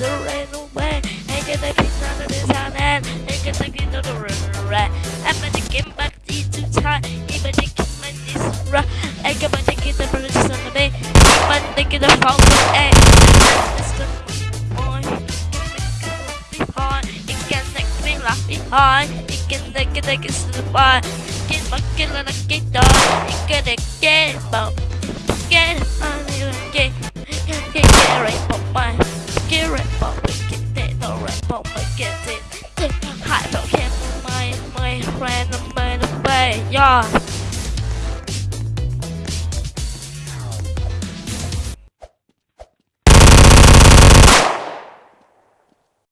surrender away And get the keys out of this hand And get the keys out of the right And my dick came back to time Keep my dick in my knees right And get my dick in the british on the bay I'm gonna get fountain And it's the boy behind It can take me left behind It can take it, take it to the fire Get my killer like a dog It can get it, bump it. Take my heart, don't my, my friend, I'm by yeah.